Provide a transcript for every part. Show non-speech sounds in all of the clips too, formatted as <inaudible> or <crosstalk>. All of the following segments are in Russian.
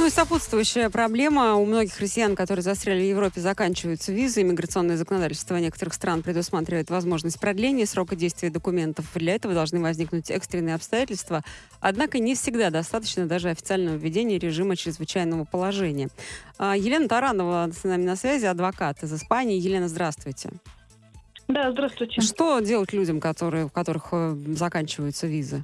Ну и сопутствующая проблема. У многих россиян, которые застряли в Европе, заканчиваются визы. Иммиграционное законодательство некоторых стран предусматривает возможность продления срока действия документов. Для этого должны возникнуть экстренные обстоятельства. Однако не всегда достаточно даже официального введения режима чрезвычайного положения. А, Елена Таранова с нами на связи, адвокат из Испании. Елена, здравствуйте. Да, здравствуйте. Что делать людям, которые, у которых э, заканчиваются визы?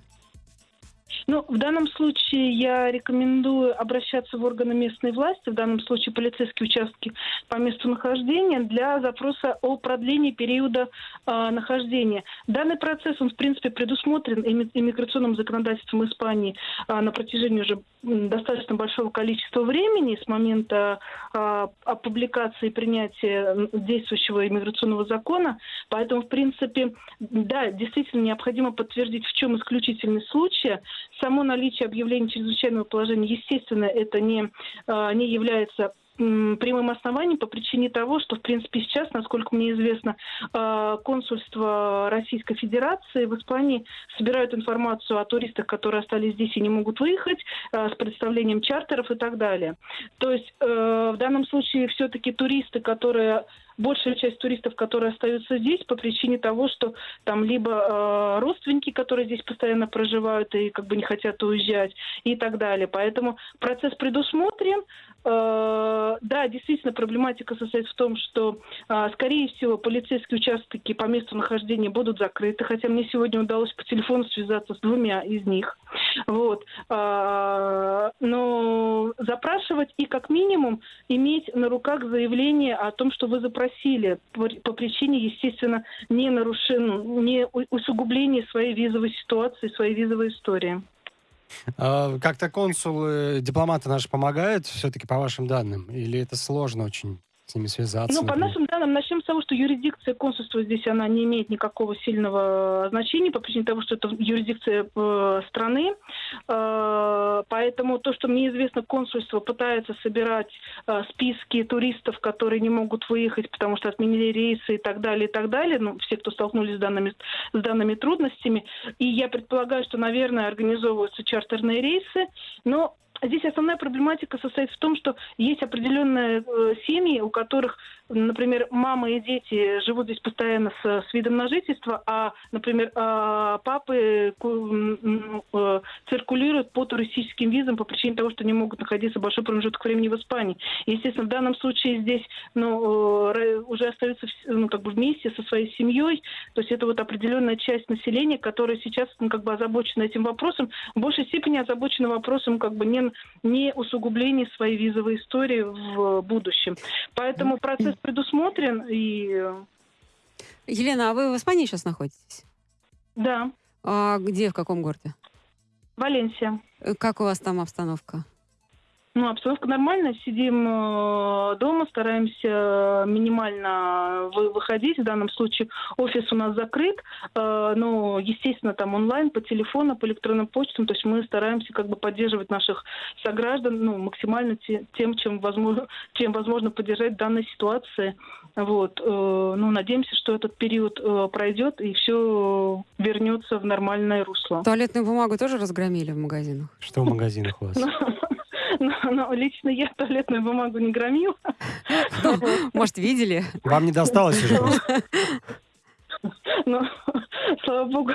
Ну, в данном случае я рекомендую обращаться в органы местной власти, в данном случае полицейские участки по месту нахождения, для запроса о продлении периода э, нахождения. Данный процесс, он, в принципе, предусмотрен иммиграционным законодательством Испании э, на протяжении уже достаточно большого количества времени с момента э, опубликации и принятия действующего иммиграционного закона. Поэтому, в принципе, да, действительно необходимо подтвердить, в чем исключительный случай. Само наличие объявления чрезвычайного положения, естественно, это не, э, не является прямым основанием по причине того, что, в принципе, сейчас, насколько мне известно, э, консульство Российской Федерации в Испании собирают информацию о туристах, которые остались здесь и не могут выехать, э, с представлением чартеров и так далее. То есть э, в данном случае все-таки туристы, которые большая часть туристов, которые остаются здесь по причине того, что там либо э, родственники, которые здесь постоянно проживают и как бы не хотят уезжать и так далее. Поэтому процесс предусмотрен. Э, да, действительно, проблематика состоит в том, что, э, скорее всего, полицейские участки по месту нахождения будут закрыты, хотя мне сегодня удалось по телефону связаться с двумя из них. Вот. Э, но запрашивать и как минимум иметь на руках заявление о том, что вы запросили просили по, причине, естественно, не нарушения, не усугубления своей визовой ситуации, своей визовой истории. А, как-то консулы, дипломаты наши помогают все-таки по вашим данным? Или это сложно очень? С ними связаться? Ну, по нашим данным, начнем с того, что юрисдикция консульства здесь, она не имеет никакого сильного значения по причине того, что это юрисдикция э, страны. Э, поэтому то, что мне известно, консульство пытается собирать э, списки туристов, которые не могут выехать, потому что отменили рейсы и так далее, и так далее. Ну, все, кто столкнулись с данными, с данными трудностями. И я предполагаю, что, наверное, организовываются чартерные рейсы. Но Здесь основная проблематика состоит в том, что есть определенные э, семьи, у которых, например, мама и дети живут здесь постоянно с, с видом на жительство, а, например, э, папы э, циркулируют по туристическим визам по причине того, что не могут находиться большой промежуток времени в Испании. Естественно, в данном случае здесь ну, э, уже остаются ну, как бы вместе со своей семьей, то есть это вот определенная часть населения, которая сейчас ну, как бы озабочена этим вопросом, в большей степени озабочена вопросом как бы не не усугубление своей визовой истории в будущем. Поэтому процесс предусмотрен и... Елена, а вы в Испании сейчас находитесь? Да. А где, в каком городе? Валенсия. Э, как у вас там обстановка? Ну, обстановка нормальная. Сидим э, дома, стараемся минимально вы, выходить. В данном случае офис у нас закрыт, э, но, естественно, там онлайн, по телефону, по электронным почтам. То есть мы стараемся как бы поддерживать наших сограждан ну, максимально те, тем, чем возможно, <laughs> чем возможно поддержать в данной ситуации. Вот. Э, ну, надеемся, что этот период э, пройдет и все вернется в нормальное русло. Туалетную бумагу тоже разгромили в магазинах? Что в магазинах у вас? <laughs> Но, но лично я туалетную бумагу не громила. <laughs> Может, видели? Вам не досталось уже <laughs> Ну, слава богу.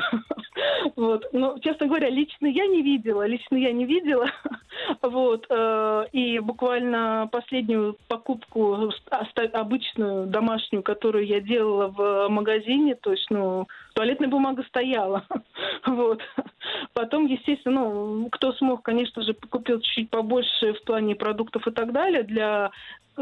Вот. Но, честно говоря, лично я не видела. Лично я не видела. <laughs> Вот. Э, и буквально последнюю покупку, обычную домашнюю, которую я делала в магазине, то есть, ну, туалетная бумага стояла. Вот. Потом, естественно, ну, кто смог, конечно же, купил чуть-чуть побольше в плане продуктов и так далее для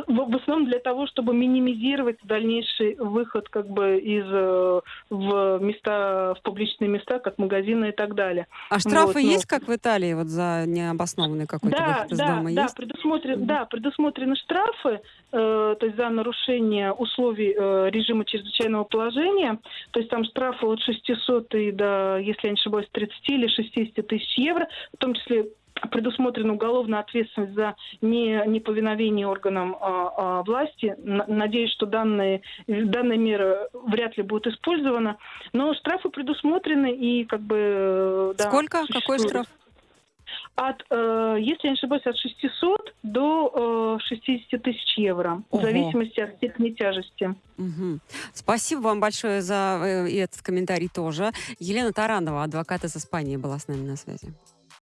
в, основном для того, чтобы минимизировать дальнейший выход как бы из э, в места, в публичные места, как магазины и так далее. А штрафы вот, есть, как в Италии, вот за необоснованный какой-то да, выход из да, дома? Да, есть? предусмотрен, mm-hmm. да, предусмотрены штрафы, э, то есть за нарушение условий э, режима чрезвычайного положения. То есть там штрафы от 600 и до, если я не ошибаюсь, 30 или 60 тысяч евро, в том числе предусмотрена уголовная ответственность за не, неповиновение органам а, а, власти. Надеюсь, что данные, данная мера вряд ли будет использована. Но штрафы предусмотрены и как бы... Да, Сколько? Существуют. Какой штраф? от, э, если я не ошибаюсь, от 600 до э, 60 тысяч евро, Ого. в зависимости от степени тяжести. Мгм. Спасибо вам большое за э, этот комментарий тоже. Елена Таранова, адвокат из Испании, была с нами на связи.